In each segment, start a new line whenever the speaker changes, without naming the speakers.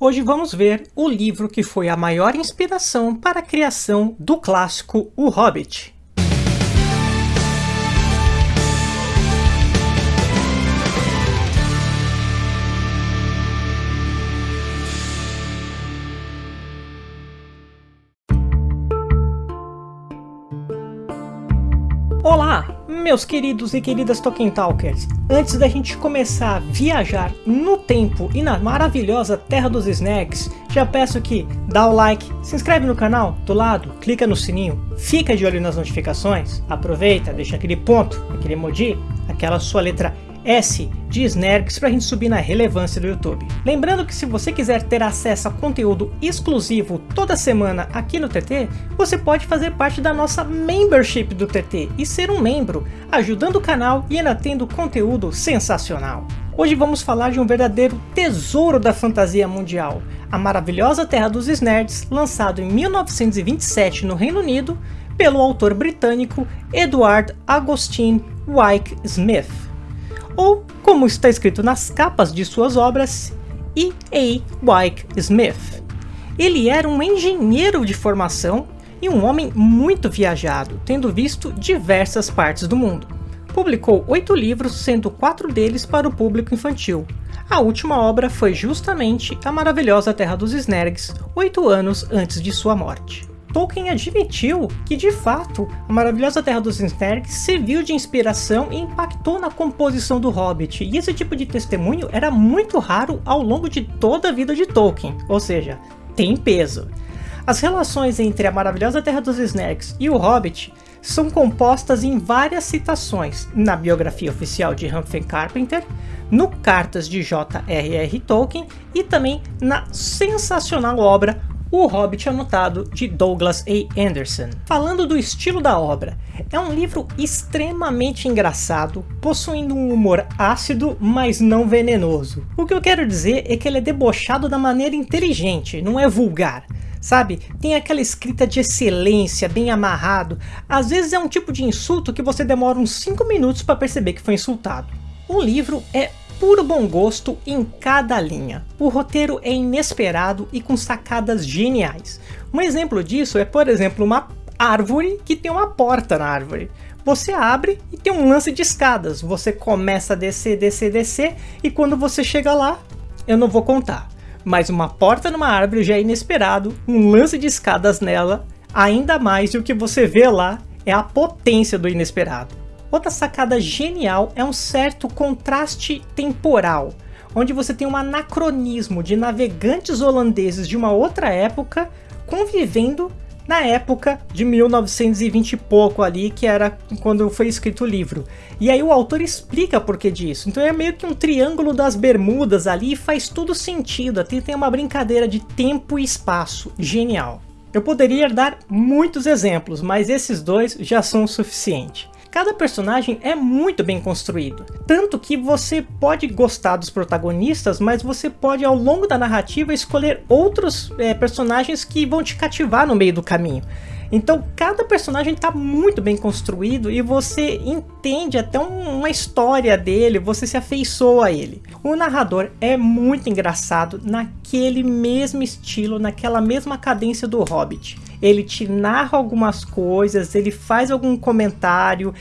Hoje vamos ver o livro que foi a maior inspiração para a criação do clássico O Hobbit. Meus queridos e queridas Tolkien Talkers! Antes da gente começar a viajar no tempo e na maravilhosa Terra dos Snacks, já peço que dá o like, se inscreve no canal do lado, clica no sininho, fica de olho nas notificações, aproveita, deixa aquele ponto, aquele emoji, aquela sua letra S de Snergs para a gente subir na relevância do YouTube. Lembrando que se você quiser ter acesso a conteúdo exclusivo toda semana aqui no TT, você pode fazer parte da nossa membership do TT e ser um membro, ajudando o canal e ainda tendo conteúdo sensacional. Hoje vamos falar de um verdadeiro tesouro da fantasia mundial, a maravilhosa Terra dos Snerds, lançado em 1927 no Reino Unido, pelo autor britânico Edward Agostine Wyke Smith ou, como está escrito nas capas de suas obras, E. A. Wyke Smith. Ele era um engenheiro de formação e um homem muito viajado, tendo visto diversas partes do mundo. Publicou oito livros, sendo quatro deles para o público infantil. A última obra foi justamente A Maravilhosa Terra dos Snergs, oito anos antes de sua morte. Tolkien admitiu que, de fato, a maravilhosa Terra dos Snergs serviu de inspiração e impactou na composição do Hobbit, e esse tipo de testemunho era muito raro ao longo de toda a vida de Tolkien, ou seja, tem peso. As relações entre a maravilhosa Terra dos Snergs e o Hobbit são compostas em várias citações na biografia oficial de Humphrey Carpenter, no Cartas de J.R.R. Tolkien e também na sensacional obra o Hobbit Anotado, de Douglas A. Anderson. Falando do estilo da obra, é um livro extremamente engraçado, possuindo um humor ácido, mas não venenoso. O que eu quero dizer é que ele é debochado da maneira inteligente, não é vulgar. Sabe, tem aquela escrita de excelência, bem amarrado. Às vezes é um tipo de insulto que você demora uns 5 minutos para perceber que foi insultado. O livro é puro bom gosto em cada linha. O roteiro é inesperado e com sacadas geniais. Um exemplo disso é, por exemplo, uma árvore que tem uma porta na árvore. Você abre e tem um lance de escadas. Você começa a descer, descer, descer e quando você chega lá, eu não vou contar. Mas uma porta numa árvore já é inesperado, um lance de escadas nela, ainda mais e o que você vê lá é a potência do inesperado. Outra sacada genial é um certo contraste temporal, onde você tem um anacronismo de navegantes holandeses de uma outra época convivendo na época de 1920 e pouco ali, que era quando foi escrito o livro. E aí o autor explica por que disso. Então é meio que um triângulo das bermudas ali faz tudo sentido. Até tem uma brincadeira de tempo e espaço. Genial. Eu poderia dar muitos exemplos, mas esses dois já são o suficiente. Cada personagem é muito bem construído, tanto que você pode gostar dos protagonistas, mas você pode ao longo da narrativa escolher outros é, personagens que vão te cativar no meio do caminho. Então cada personagem está muito bem construído e você entende até uma história dele, você se afeiçoa a ele. O narrador é muito engraçado naquele mesmo estilo, naquela mesma cadência do Hobbit ele te narra algumas coisas, ele faz algum comentário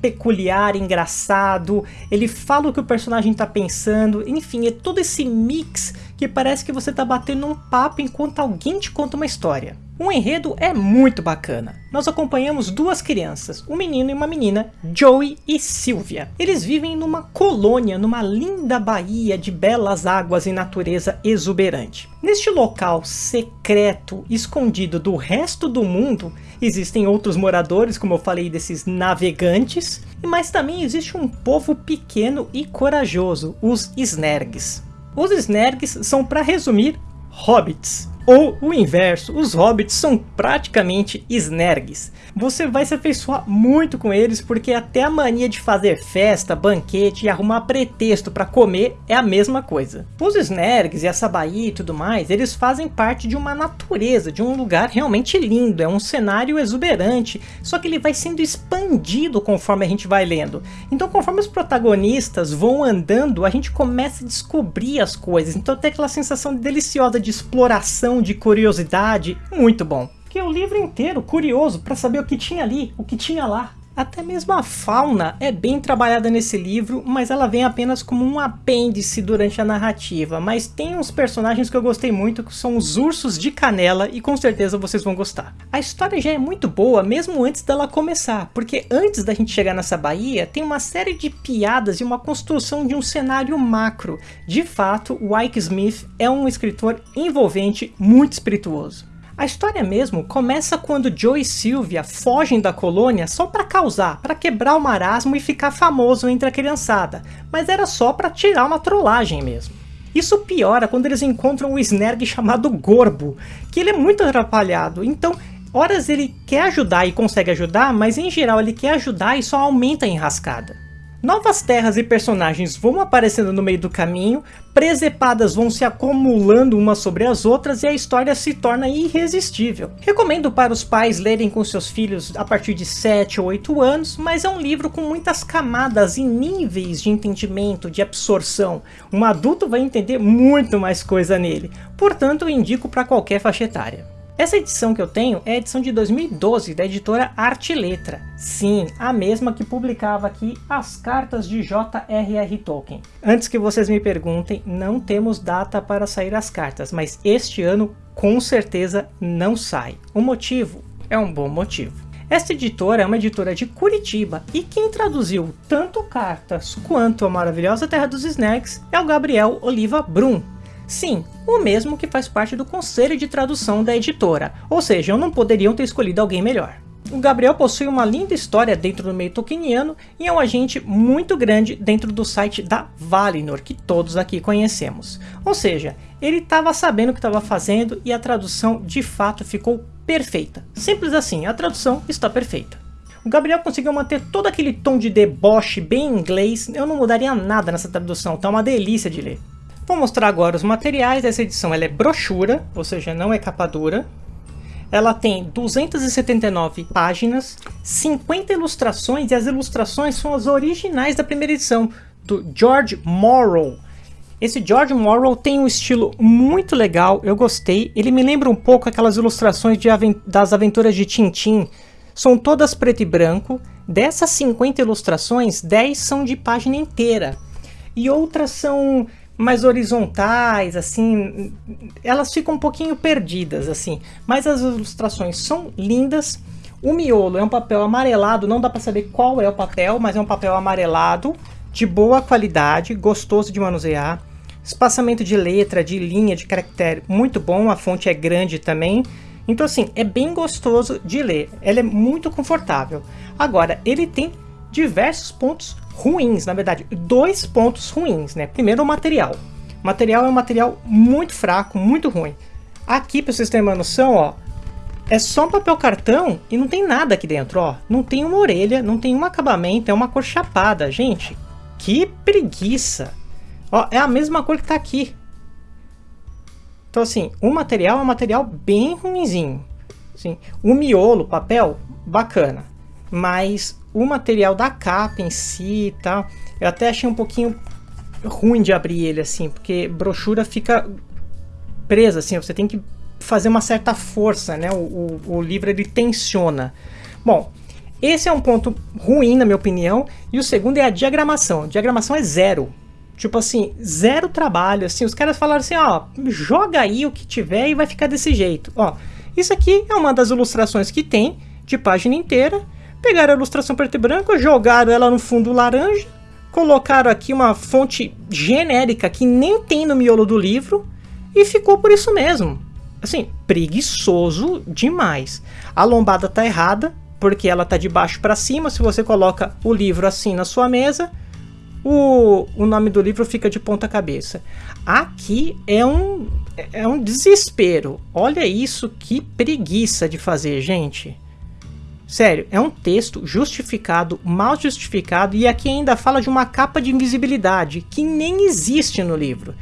peculiar, engraçado, ele fala o que o personagem está pensando, enfim, é todo esse mix que parece que você está batendo um papo enquanto alguém te conta uma história. O enredo é muito bacana. Nós acompanhamos duas crianças, um menino e uma menina, Joey e Sylvia. Eles vivem numa colônia, numa linda baía de belas águas e natureza exuberante. Neste local secreto, escondido do resto do mundo, existem outros moradores, como eu falei, desses navegantes, mas também existe um povo pequeno e corajoso, os Snergs. Os Snergs são, para resumir, hobbits. Ou o inverso, os hobbits são praticamente snergs. Você vai se afeiçoar muito com eles porque até a mania de fazer festa, banquete e arrumar pretexto para comer é a mesma coisa. Os snergs e essa baía e tudo mais, eles fazem parte de uma natureza, de um lugar realmente lindo, é um cenário exuberante, só que ele vai sendo expandido conforme a gente vai lendo. Então conforme os protagonistas vão andando, a gente começa a descobrir as coisas, então tem aquela sensação deliciosa de exploração de curiosidade, muito bom. Que o livro inteiro curioso para saber o que tinha ali, o que tinha lá. Até mesmo a fauna é bem trabalhada nesse livro, mas ela vem apenas como um apêndice durante a narrativa. Mas tem uns personagens que eu gostei muito, que são os ursos de canela, e com certeza vocês vão gostar. A história já é muito boa, mesmo antes dela começar, porque antes da gente chegar nessa baía, tem uma série de piadas e uma construção de um cenário macro. De fato, o Ike Smith é um escritor envolvente, muito espirituoso. A história mesmo começa quando Joe e Sylvia fogem da colônia só para causar, para quebrar o marasmo e ficar famoso entre a criançada, mas era só para tirar uma trollagem mesmo. Isso piora quando eles encontram o Snerg chamado Gorbo, que ele é muito atrapalhado, então horas ele quer ajudar e consegue ajudar, mas em geral ele quer ajudar e só aumenta a enrascada. Novas terras e personagens vão aparecendo no meio do caminho, presepadas vão se acumulando umas sobre as outras e a história se torna irresistível. Recomendo para os pais lerem com seus filhos a partir de 7 ou 8 anos, mas é um livro com muitas camadas e níveis de entendimento, de absorção. Um adulto vai entender muito mais coisa nele, portanto indico para qualquer faixa etária. Essa edição que eu tenho é a edição de 2012 da editora Arte Letra. Sim, a mesma que publicava aqui as cartas de J.R.R. Tolkien. Antes que vocês me perguntem, não temos data para sair as cartas, mas este ano com certeza não sai. O motivo é um bom motivo. Esta editora é uma editora de Curitiba e quem traduziu tanto cartas quanto a maravilhosa Terra dos Snacks é o Gabriel Oliva Brum, Sim, o mesmo que faz parte do conselho de tradução da editora, ou seja, não poderiam ter escolhido alguém melhor. O Gabriel possui uma linda história dentro do meio tolkieniano e é um agente muito grande dentro do site da Valinor, que todos aqui conhecemos. Ou seja, ele estava sabendo o que estava fazendo e a tradução de fato ficou perfeita. Simples assim, a tradução está perfeita. O Gabriel conseguiu manter todo aquele tom de deboche bem inglês, eu não mudaria nada nessa tradução, tá uma delícia de ler. Vou mostrar agora os materiais dessa edição. Ela é brochura, ou seja, não é capa dura. Ela tem 279 páginas, 50 ilustrações, e as ilustrações são as originais da primeira edição, do George Morrow. Esse George Morrow tem um estilo muito legal, eu gostei. Ele me lembra um pouco aquelas ilustrações das aventuras de Tintin. São todas preto e branco. Dessas 50 ilustrações, 10 são de página inteira. E outras são mais horizontais, assim, elas ficam um pouquinho perdidas, assim, mas as ilustrações são lindas. O miolo é um papel amarelado, não dá para saber qual é o papel, mas é um papel amarelado, de boa qualidade, gostoso de manusear. Espaçamento de letra, de linha, de caractere, muito bom, a fonte é grande também. Então assim, é bem gostoso de ler, ela é muito confortável. Agora, ele tem diversos pontos ruins, na verdade, dois pontos ruins, né? Primeiro o material. O material é um material muito fraco, muito ruim. Aqui, para vocês terem uma noção, ó, é só um papel cartão e não tem nada aqui dentro, ó. Não tem uma orelha, não tem um acabamento, é uma cor chapada, gente. Que preguiça. Ó, é a mesma cor que tá aqui. Então assim, o material é um material bem ruinzinho. Assim, o miolo, papel, bacana. Mas o material da capa em si e tal, eu até achei um pouquinho ruim de abrir ele assim, porque brochura fica presa assim, você tem que fazer uma certa força, né? O, o, o livro ele tensiona. Bom, esse é um ponto ruim na minha opinião, e o segundo é a diagramação. A diagramação é zero. Tipo assim, zero trabalho, assim, os caras falaram assim, ó, joga aí o que tiver e vai ficar desse jeito. Ó, isso aqui é uma das ilustrações que tem, de página inteira, Pegaram a ilustração preto e branco, jogaram ela no fundo laranja, colocaram aqui uma fonte genérica que nem tem no miolo do livro e ficou por isso mesmo. Assim, preguiçoso demais. A lombada tá errada, porque ela tá de baixo para cima. Se você coloca o livro assim na sua mesa, o, o nome do livro fica de ponta cabeça. Aqui é um, é um desespero. Olha isso, que preguiça de fazer, gente. Sério, é um texto justificado, mal justificado, e aqui ainda fala de uma capa de invisibilidade, que nem existe no livro.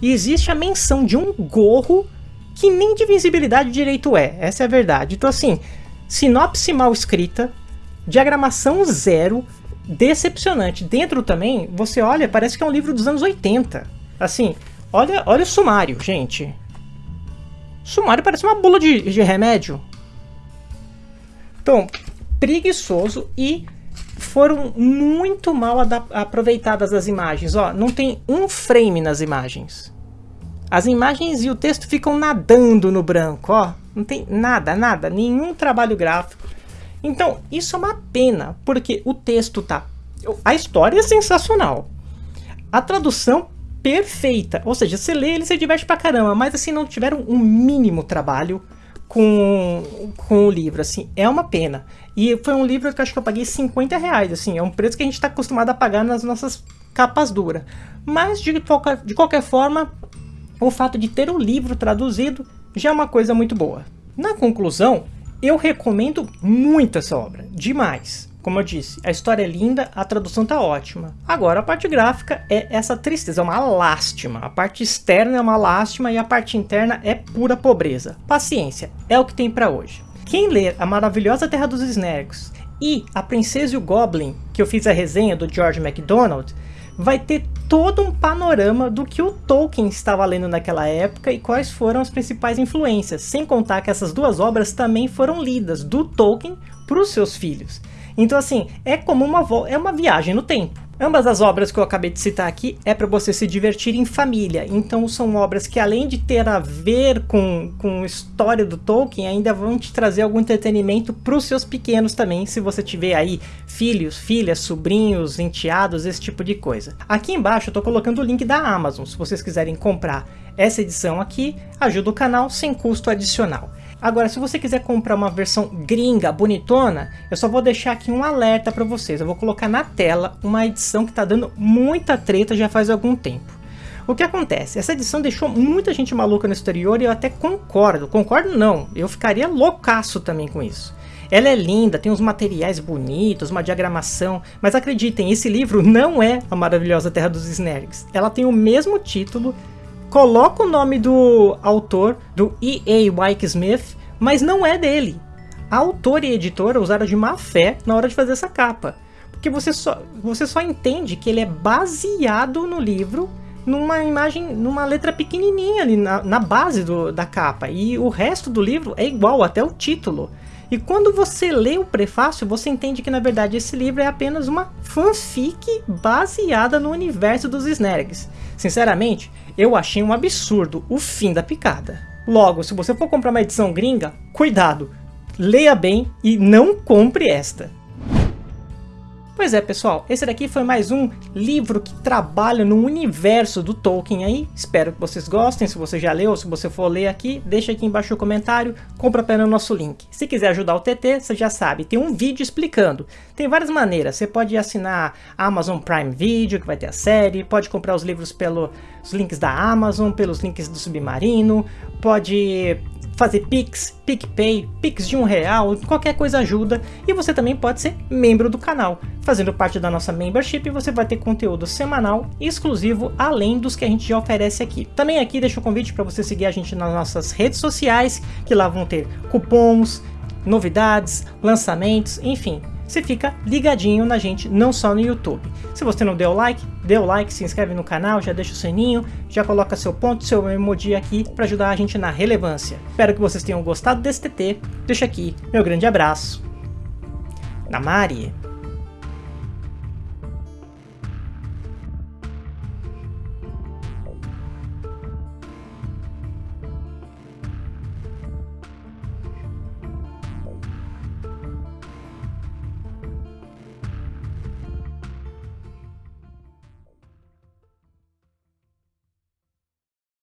E existe a menção de um gorro que nem de visibilidade direito é, essa é a verdade. Então assim, sinopse mal escrita, diagramação zero, decepcionante. Dentro também, você olha, parece que é um livro dos anos 80. Assim, olha, olha o sumário, gente. O sumário parece uma bula de, de remédio. Então, preguiçoso e foram muito mal aproveitadas as imagens. Ó, não tem um frame nas imagens. As imagens e o texto ficam nadando no branco, ó. Não tem nada, nada, nenhum trabalho gráfico. Então, isso é uma pena, porque o texto tá... A história é sensacional. A tradução perfeita. Ou seja, você lê ele se diverte pra caramba, mas assim, não tiveram um mínimo trabalho com, com o livro, assim, é uma pena. E foi um livro que acho que eu paguei 50 reais, assim, é um preço que a gente está acostumado a pagar nas nossas capas duras. Mas, de de qualquer forma, o fato de ter o livro traduzido já é uma coisa muito boa. Na conclusão, eu recomendo muito essa obra, demais. Como eu disse, a história é linda, a tradução tá ótima. Agora, a parte gráfica é essa tristeza, é uma lástima. A parte externa é uma lástima e a parte interna é pura pobreza. Paciência, é o que tem para hoje. Quem ler A Maravilhosa Terra dos Snarks e A Princesa e o Goblin, que eu fiz a resenha do George MacDonald, vai ter todo um panorama do que o Tolkien estava lendo naquela época e quais foram as principais influências, sem contar que essas duas obras também foram lidas do Tolkien para os seus filhos. Então assim, é como uma, é uma viagem no tempo. Ambas as obras que eu acabei de citar aqui é para você se divertir em família, então são obras que além de ter a ver com, com a história do Tolkien, ainda vão te trazer algum entretenimento para os seus pequenos também, se você tiver aí filhos, filhas, sobrinhos, enteados, esse tipo de coisa. Aqui embaixo eu estou colocando o link da Amazon, se vocês quiserem comprar essa edição aqui, ajuda o canal sem custo adicional. Agora, se você quiser comprar uma versão gringa, bonitona, eu só vou deixar aqui um alerta para vocês. Eu vou colocar na tela uma edição que está dando muita treta já faz algum tempo. O que acontece? Essa edição deixou muita gente maluca no exterior e eu até concordo. Concordo não, eu ficaria loucaço também com isso. Ela é linda, tem uns materiais bonitos, uma diagramação, mas acreditem, esse livro não é A Maravilhosa Terra dos Snergs. Ela tem o mesmo título, coloca o nome do autor, do E.A. Wyke Smith, mas não é dele. A autora e editora usaram de má fé na hora de fazer essa capa. Porque você só, você só entende que ele é baseado no livro numa imagem, numa letra pequenininha ali na, na base do, da capa. E o resto do livro é igual, até o título. E quando você lê o prefácio, você entende que na verdade esse livro é apenas uma fanfic baseada no universo dos Snergs. Sinceramente, eu achei um absurdo o fim da picada. Logo, se você for comprar uma edição gringa, cuidado, leia bem e não compre esta. Pois é, pessoal, esse daqui foi mais um livro que trabalha no universo do Tolkien aí. Espero que vocês gostem, se você já leu, se você for ler aqui, deixa aqui embaixo o comentário, compra pelo nosso link. Se quiser ajudar o TT, você já sabe, tem um vídeo explicando. Tem várias maneiras, você pode assinar a Amazon Prime Video, que vai ter a série, pode comprar os livros pelos links da Amazon, pelos links do Submarino, pode fazer Pix, PicPay, Pix de um real, qualquer coisa ajuda. E você também pode ser membro do canal. Fazendo parte da nossa membership, você vai ter conteúdo semanal exclusivo, além dos que a gente já oferece aqui. Também aqui deixo o convite para você seguir a gente nas nossas redes sociais, que lá vão ter cupons, novidades, lançamentos, enfim, você fica ligadinho na gente, não só no YouTube. Se você não deu like, dê o like, se inscreve no canal, já deixa o sininho, já coloca seu ponto, seu emoji aqui para ajudar a gente na relevância. Espero que vocês tenham gostado desse TT, deixa aqui meu grande abraço. Namari!